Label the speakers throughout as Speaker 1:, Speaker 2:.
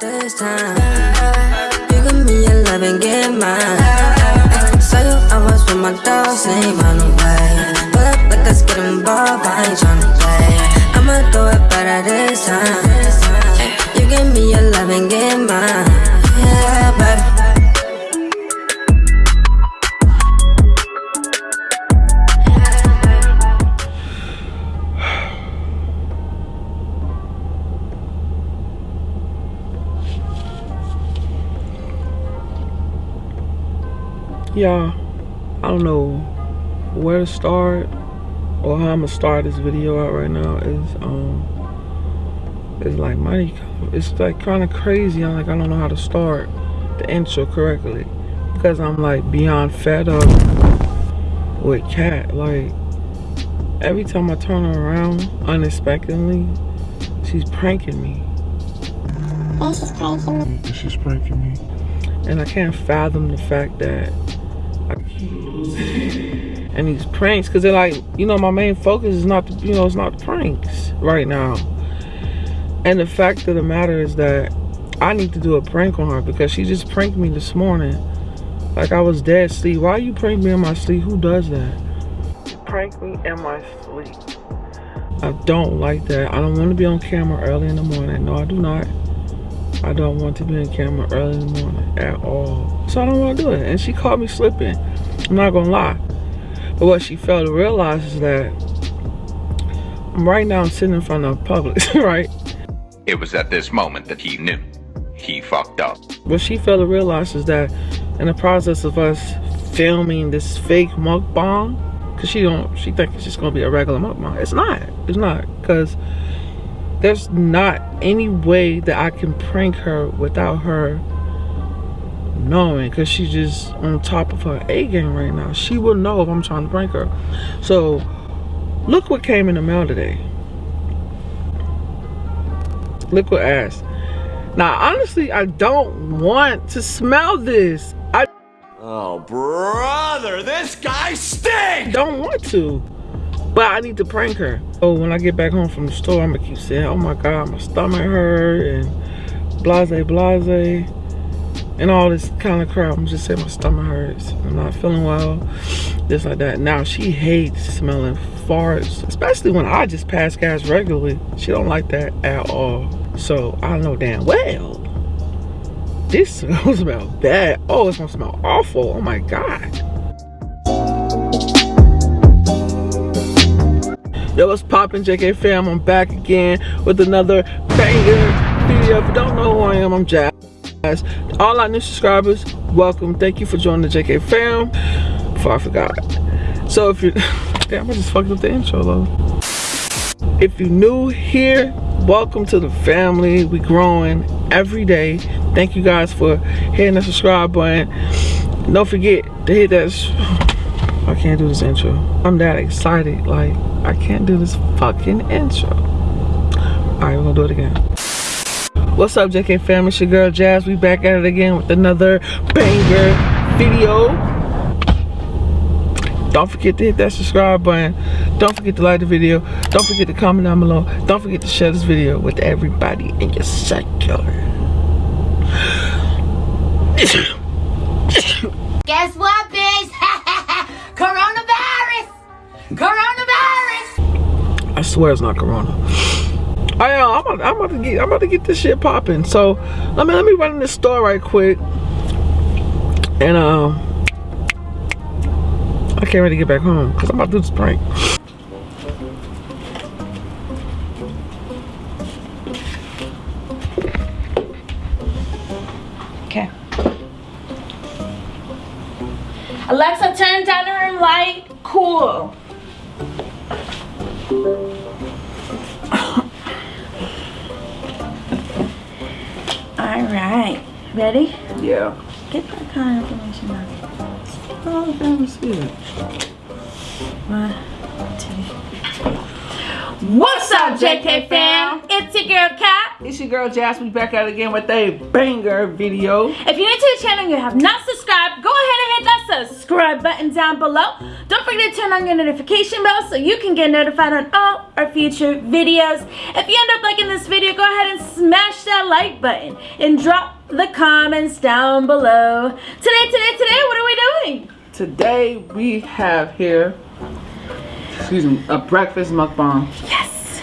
Speaker 1: this time. You give me your love and get mine. Saw you, was with my dogs, ain't run away. Pull up like let's get involved, I ain't tryna play. I'ma do it better this time. You give me your love and get mine.
Speaker 2: Y'all i don't know where to start or how i'm gonna start this video out right now is um it's like money it's like kind of crazy i'm like i don't know how to start the intro correctly because i'm like beyond fed up with cat like every time i turn around unexpectedly she's pranking me. She's pranking me. And i can't fathom the fact that and these pranks because they're like you know my main focus is not the, you know it's not the pranks right now. And the fact of the matter is that i need to do a prank on her because she just pranked me this morning. Like i was dead asleep. Why you prank me in my sleep? Who does that? Prank me in my sleep. I don't like that. I don't want to be on camera early in the morning. No i do not. I don't want to be on camera early in the morning at all. So I don't want to do it. And she caught me slipping. I'm not going to lie. But what she failed to realize is that I'm right now I'm sitting in front of Publix, right?
Speaker 3: It was at this moment that he knew. He fucked up.
Speaker 2: What she failed to realize is that in the process of us filming this fake mukbang, because she don't, she think it's just going to be a regular mukbang. It's not. It's not. Because there's not any way that I can prank her without her knowing because she's just on top of her A game right now. She will know if I'm trying to prank her. So look what came in the mail today. Liquid ass. Now honestly, I don't want to smell this. I
Speaker 4: Oh brother, this guy stinks!
Speaker 2: don't want to. But I need to prank her. So when I get back home from the store, I'm gonna keep saying, oh my God, my stomach hurt and blase blase and all this kind of crap. I'm just saying my stomach hurts. I'm not feeling well, just like that. Now she hates smelling farts, especially when I just pass gas regularly. She don't like that at all. So I know damn well this smells smell bad. Oh, it's gonna smell awful. Oh my God. Yo, what's poppin', JK fam? I'm back again with another banger video. If you don't know who I am, I'm Jazz. All our new subscribers, welcome. Thank you for joining the JK fam. Before I forgot. So if you, damn, I just fucked up the intro though. If you're new here, welcome to the family. We growing every day. Thank you guys for hitting the subscribe button. Don't forget to hit that. I can't do this intro. I'm that excited. Like, I can't do this fucking intro. Alright, we're gonna do it again. What's up, JK fam? It's your girl Jazz. We back at it again with another banger video. Don't forget to hit that subscribe button. Don't forget to like the video. Don't forget to comment down below. Don't forget to share this video with everybody in your circle.
Speaker 5: Guess what, bitch? Coronavirus! Coronavirus!
Speaker 2: I swear it's not Corona. I am. I'm about, I'm about to get. I'm about to get this shit popping. So let me let me run in this store right quick. And um, I can't ready to get back home because I'm about to do this prank.
Speaker 6: Okay. Alexa, turn down the room light. Cool. All right. Ready?
Speaker 2: Yeah.
Speaker 6: Get that kind of information out.
Speaker 2: Oh, damn, see it.
Speaker 6: One, two. What's up, JK fam? It's your girl Kat.
Speaker 2: It's your girl Jazz. We back out again with a banger video.
Speaker 6: If you're new to the channel and you have not subscribed, go ahead and hit that subscribe button down below. Don't forget to turn on your notification bell so you can get notified on all our future videos. If you end up liking this video, go ahead and smash that like button and drop the comments down below. Today, today, today, what are we doing?
Speaker 2: Today we have here, excuse me, a breakfast mukbang.
Speaker 6: Yes.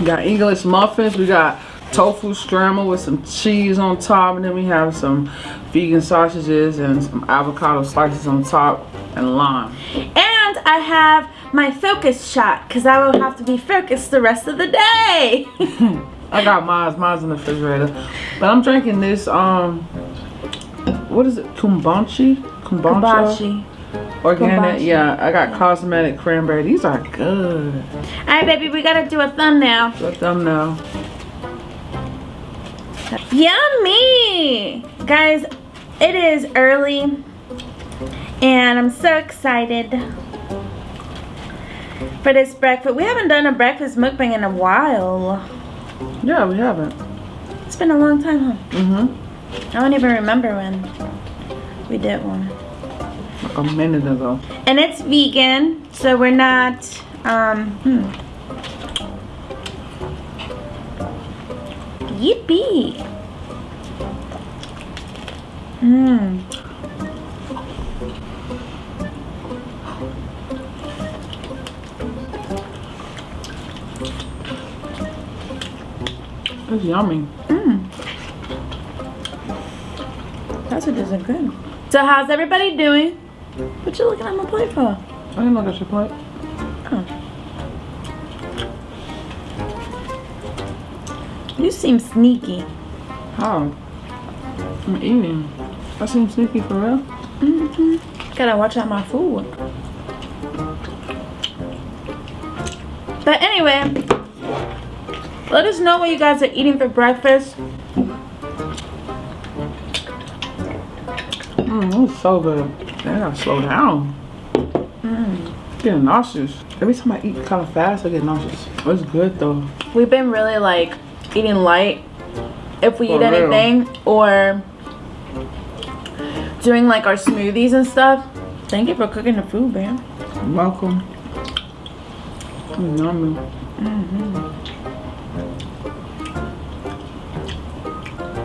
Speaker 2: We got English muffins. We got tofu scramble with some cheese on top. And then we have some vegan sausages and some avocado slices on top and lime.
Speaker 6: And I have my focus shot because I will have to be focused the rest of the day.
Speaker 2: I got mine. Mine's in the refrigerator. But I'm drinking this, um, what is it? Kumbachi? Kumbacha?
Speaker 6: Hibachi.
Speaker 2: Organic. Yeah, I got Cosmic Cranberry. These are good.
Speaker 6: All right, baby, we gotta do a thumbnail.
Speaker 2: Let them know.
Speaker 6: Yummy! Guys, it is early and I'm so excited for this breakfast. We haven't done a breakfast mukbang in a while.
Speaker 2: Yeah, we haven't.
Speaker 6: It's been a long time, huh?
Speaker 2: Mm-hmm.
Speaker 6: I don't even remember when we did one.
Speaker 2: Like a minute ago.
Speaker 6: And it's vegan, so we're not, um, hmm. Yippee! Mmm.
Speaker 2: It's yummy. Mmm.
Speaker 6: That's Sausages are good. So how's everybody doing? What you looking at my plate for?
Speaker 2: I didn't look at your plate.
Speaker 6: You seem sneaky.
Speaker 2: How? I'm eating. I seem sneaky for real. Mm-hmm.
Speaker 6: Gotta watch out my food. But anyway, let us know what you guys are eating for breakfast.
Speaker 2: Mmm, it's so good. I gotta slow down. Mm. Getting nauseous. Every time I eat kind of fast, I get nauseous. It's good though.
Speaker 6: We've been really like eating light if we
Speaker 2: For
Speaker 6: eat
Speaker 2: real.
Speaker 6: anything or doing like our smoothies and stuff. Thank you for cooking the food, man.
Speaker 2: Welcome. Mm, yummy.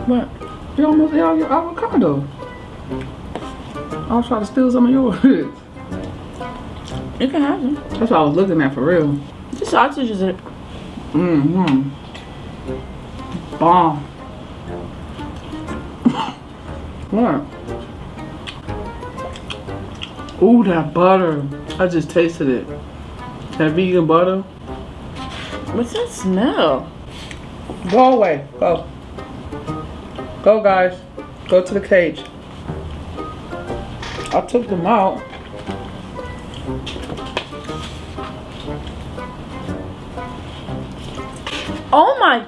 Speaker 2: What? You almost ate all your avocado. I was trying to steal some of yours.
Speaker 6: You can have them.
Speaker 2: That's what I was looking at for real.
Speaker 6: The sausages are
Speaker 2: Mm-hmm. Bomb. what? Ooh, that butter. I just tasted it. That vegan butter.
Speaker 6: What's that smell?
Speaker 2: Go away. Go. Go, guys. Go to the cage. I took them out.
Speaker 6: Oh my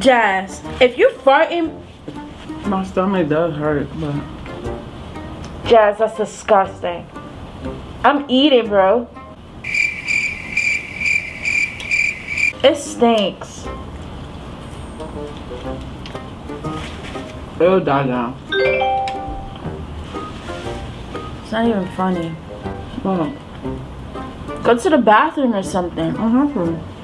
Speaker 6: Jazz, if you farting
Speaker 2: My stomach does hurt, but
Speaker 6: Jazz, that's disgusting. I'm eating, bro. It stinks.
Speaker 2: it'll die down.
Speaker 6: It's not even funny.
Speaker 2: Well,
Speaker 6: Go to the bathroom or something.
Speaker 2: I'm.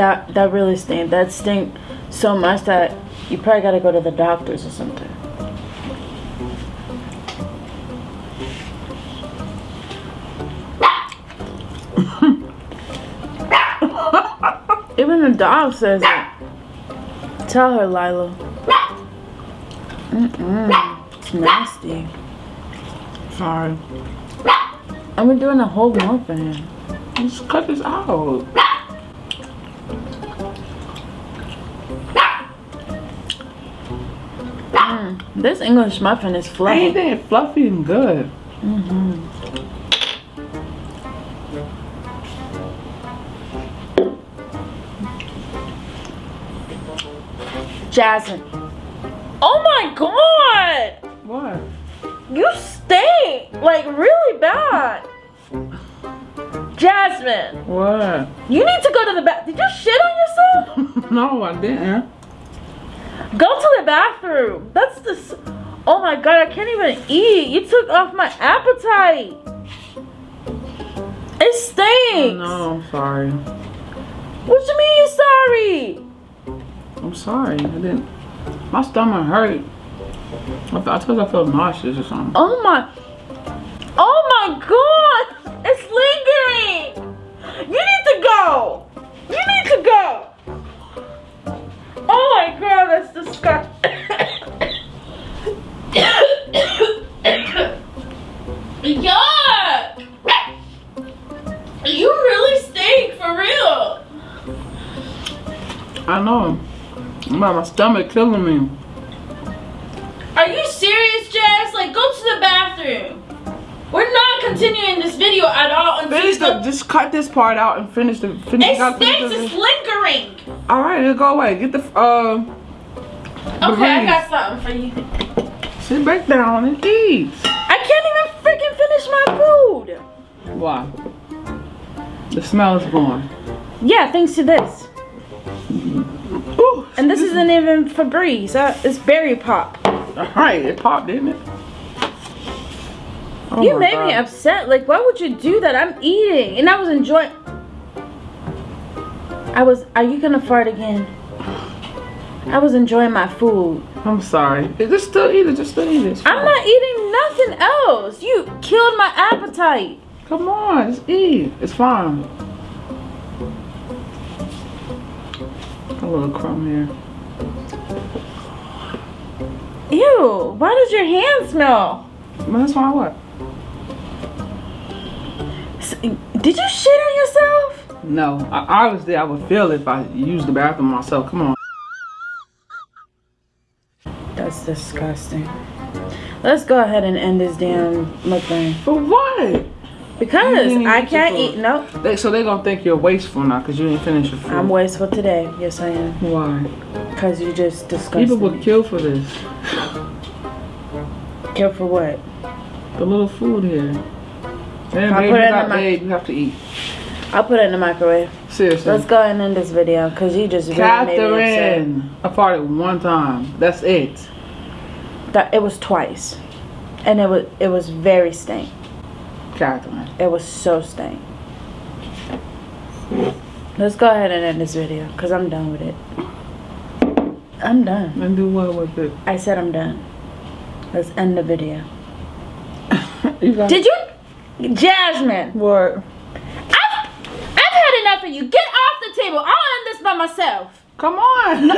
Speaker 6: That that really stink. That stink so much that you probably gotta go to the doctors or something. Even the dog says it. Tell her, Lila. Mm-mm. It's nasty.
Speaker 2: Sorry.
Speaker 6: And we're doing a whole muffin.
Speaker 2: Just cut this out.
Speaker 6: This English muffin is
Speaker 2: Ain't
Speaker 6: fluffy.
Speaker 2: that fluffy and good? Mm-hmm.
Speaker 6: Jasmine. Oh my god!
Speaker 2: What?
Speaker 6: You stink! Like really bad. Jasmine,
Speaker 2: What?
Speaker 6: you need to go to the bath. Did you shit on yourself?
Speaker 2: no, I didn't.
Speaker 6: Go to the bathroom. That's the. Oh my god, I can't even eat. You took off my appetite. It stinks.
Speaker 2: No, I'm sorry.
Speaker 6: What you mean you're sorry?
Speaker 2: I'm sorry. I didn't. My stomach hurt. I, I told I felt nauseous or something.
Speaker 6: Oh my. Oh my god. It's lingering. You need to go. You need to go. Oh my
Speaker 2: My, my stomach killing me.
Speaker 6: Are you serious, Jazz? Like, go to the bathroom. We're not continuing this video at all until
Speaker 2: Finish the, just cut this part out and finish the finish.
Speaker 6: It
Speaker 2: finish
Speaker 6: stinks.
Speaker 2: the-
Speaker 6: It's lingering.
Speaker 2: All right, it'll go away. Get the uh.
Speaker 6: Okay, I got something for you.
Speaker 2: Sit back down and eat.
Speaker 6: I can't even freaking finish my food.
Speaker 2: Why? The smell is gone.
Speaker 6: Yeah, thanks to this. And this isn't even Febreze. Uh, it's berry pop.
Speaker 2: All right, it popped, didn't it? Oh
Speaker 6: you made me upset. Like, why would you do that? I'm eating, and I was enjoying. I was. Are you gonna fart again? I was enjoying my food.
Speaker 2: I'm sorry. Just still eat it. Just still eat it.
Speaker 6: I'm not eating nothing else. You killed my appetite.
Speaker 2: Come on, just eat. It's fine. Little crumb here.
Speaker 6: Ew. Why does your hand smell?
Speaker 2: But that's why what?
Speaker 6: Did you shit on yourself?
Speaker 2: No, I, obviously I would feel if I used the bathroom myself. Come on.
Speaker 6: That's disgusting. Let's go ahead and end this damn mukbang.
Speaker 2: For what?
Speaker 6: Because I
Speaker 2: mm-hmm.
Speaker 6: can't eat. Nope.
Speaker 2: They, so they gonna think you're wasteful now because you didn't finish your food.
Speaker 6: I'm wasteful today. Yes, I am.
Speaker 2: Why?
Speaker 6: Because you just disgusting.
Speaker 2: People would kill for this.
Speaker 6: Kill for what?
Speaker 2: The little food here. Man,
Speaker 6: I'll
Speaker 2: babe,
Speaker 6: put
Speaker 2: you
Speaker 6: it in
Speaker 2: babe, you have to eat.
Speaker 6: I'll put it in the microwave.
Speaker 2: Seriously.
Speaker 6: Let's go ahead and end this video because you just really made me.
Speaker 2: Catherine, I farted one time. That's it.
Speaker 6: That it was twice, and it was it was very stank. It was so stank. Let's go ahead and end this video because I'm done with it. I'm done.
Speaker 2: And do what with it?
Speaker 6: I said I'm done. Let's end the video.
Speaker 2: You
Speaker 6: Did you, Jasmine?
Speaker 2: what?
Speaker 6: I've, I've had enough of you. Get off the table. I'll end this by myself.
Speaker 2: Come on.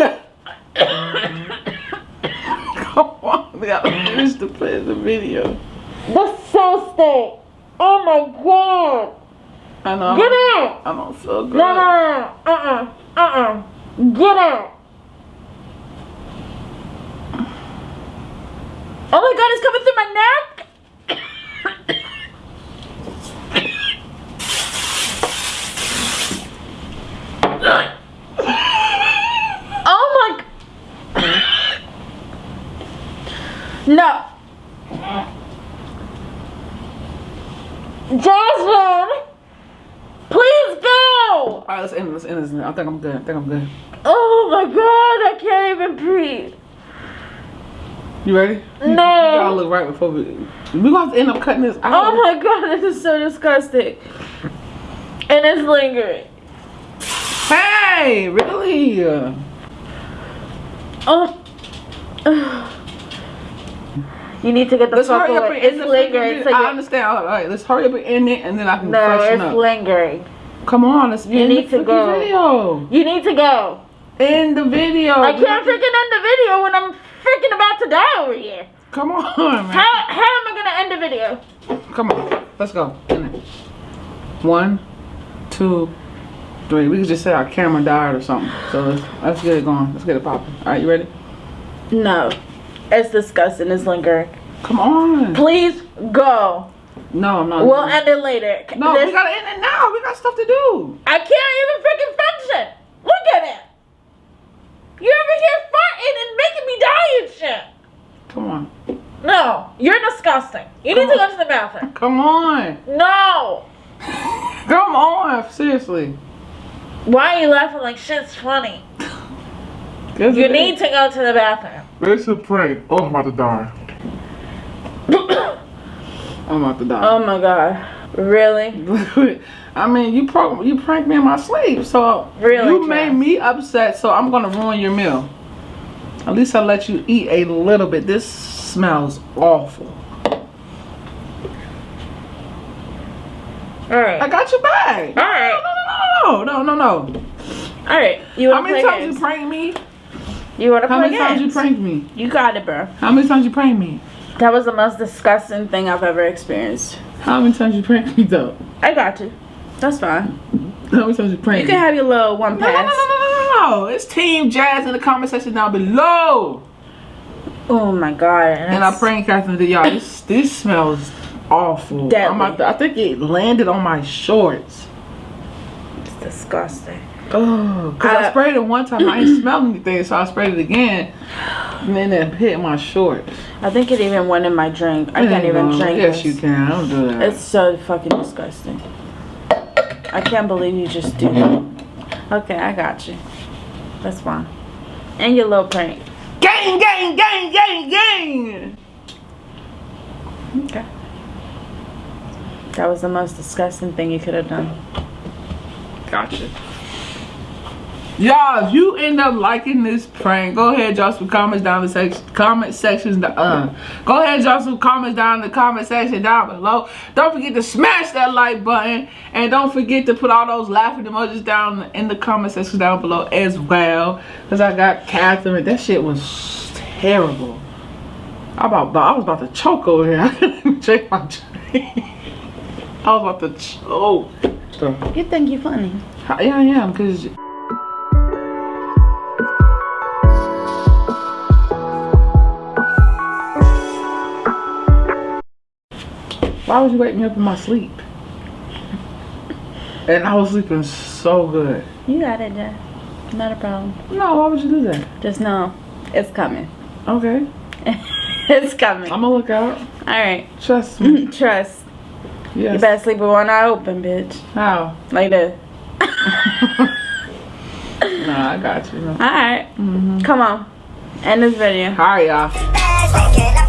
Speaker 2: Come on. We gotta finish the play the video.
Speaker 6: That's so stank. Oh my god.
Speaker 2: I know.
Speaker 6: Get out.
Speaker 2: I don't feel good.
Speaker 6: No, no, no, no. Uh-uh. Uh-uh. Get out. Oh my god, it's coming through my neck. oh my. No. Jasmine, please go.
Speaker 2: All right, let's end. it, Let's end this. I think I'm good. I think I'm good.
Speaker 6: Oh my god, I can't even breathe.
Speaker 2: You ready? You, you
Speaker 6: No.
Speaker 2: gotta look right before we. We gonna have to end up cutting this out.
Speaker 6: Oh my god, this is so disgusting. And it's lingering.
Speaker 2: Hey, really?
Speaker 6: Oh. You need to get the
Speaker 2: Let's
Speaker 6: fuck
Speaker 2: hurry up
Speaker 6: away.
Speaker 2: and
Speaker 6: It's lingering. So.
Speaker 2: I understand. All right, let's hurry up and end it, and then I can
Speaker 6: no, it's
Speaker 2: up.
Speaker 6: lingering.
Speaker 2: Come on, let's be
Speaker 6: You
Speaker 2: end
Speaker 6: need
Speaker 2: the
Speaker 6: to go.
Speaker 2: video.
Speaker 6: You need to go.
Speaker 2: End the video.
Speaker 6: I can't freaking end the video when I'm freaking about to die over here.
Speaker 2: Come on, man.
Speaker 6: How, how am I gonna end the video?
Speaker 2: Come on, let's go. One, two, three. We could just say our camera died or something. So let's let's get it going. Let's get it popping. All right, you ready?
Speaker 6: No. It's disgusting. It's lingering.
Speaker 2: Come on.
Speaker 6: Please go.
Speaker 2: No, I'm not.
Speaker 6: We'll end it later.
Speaker 2: no,
Speaker 6: This-
Speaker 2: we gotta end it now. We got stuff to do.
Speaker 6: I can't even freaking function. Look at it. You're over here farting and making me die and shit.
Speaker 2: Come on.
Speaker 6: No, you're disgusting. You need to go to the bathroom.
Speaker 2: Come on.
Speaker 6: No.
Speaker 2: Come on. Seriously.
Speaker 6: Why are you laughing like shit's funny? You need to go to the bathroom.
Speaker 2: It's a prank. Oh, I'm about to die. I'm about to die.
Speaker 6: Oh my god. Really?
Speaker 2: I mean, you pro- you pranked me in my sleep, so
Speaker 6: Really,
Speaker 2: you made me upset. So I'm gonna ruin your meal. At least I let you eat a little bit. This smells awful.
Speaker 6: Alright.
Speaker 2: I got your bag.
Speaker 6: Alright.
Speaker 2: No, no, no, no, no. no.
Speaker 6: Alright. You
Speaker 2: How many times
Speaker 6: games?
Speaker 2: you pranked me?
Speaker 6: You wanna
Speaker 2: How
Speaker 6: play
Speaker 2: many times you
Speaker 6: games?
Speaker 2: pranked me?
Speaker 6: You got it, bro.
Speaker 2: How many times you pranked me?
Speaker 6: That was the most disgusting thing I've ever experienced.
Speaker 2: How many times you pranked me though?
Speaker 6: I got you. That's fine.
Speaker 2: How many times you pranked
Speaker 6: You can have your little one
Speaker 2: no, no, no, no, no, no, no. It's Team Jazz in the comment section down below.
Speaker 6: Oh my god.
Speaker 2: And I pranked Catherine to y'all. This this smells awful.
Speaker 6: Deadly.
Speaker 2: I'm about to- I think it landed on my shorts.
Speaker 6: It's disgusting.
Speaker 2: Oh, cause I
Speaker 6: I-
Speaker 2: sprayed it one time. I ain't smelled anything, so I sprayed it again. And then it hit my shorts.
Speaker 6: I think it even went in my drink. I can't even
Speaker 2: No,
Speaker 6: drink
Speaker 2: Yes,
Speaker 6: this.
Speaker 2: you can. I Don't do that.
Speaker 6: It's so fucking disgusting. I can't believe you just do that. Okay, I got you. That's fine. And your little prank.
Speaker 2: gang, gang, gang, gang, gang.
Speaker 6: Okay. That was the most disgusting thing you could have done.
Speaker 2: Gotcha. Y'all, if you end up liking this prank, go ahead, drop some comments down the section, comment sections. Uh, go ahead, drop some comments down in the comment section down below. Don't forget to smash that like button, and don't forget to put all those laughing emojis down in the comment section down below as well. Cause I got Catherine. That shit was terrible. I about, I was about to choke over here. I couldn't drink my drink. I was about to choke. So,
Speaker 6: You think you're funny?
Speaker 2: yeah, I am, cause. Why would you wake me up in my sleep? And I was sleeping so good.
Speaker 6: You got it, Jeff. Not a problem.
Speaker 2: No, why would you do that?
Speaker 6: Just know it's coming.
Speaker 2: Okay,
Speaker 6: it's coming.
Speaker 2: I'm gonna look out.
Speaker 6: Alright.
Speaker 2: Trust me.
Speaker 6: Trust. You
Speaker 2: Yes.
Speaker 6: better sleep with one eye open, bitch.
Speaker 2: How?
Speaker 6: Like this.
Speaker 2: Nah, I got you.
Speaker 6: Alright. Mm-hmm. Come on. End this video.
Speaker 2: All right, y'all.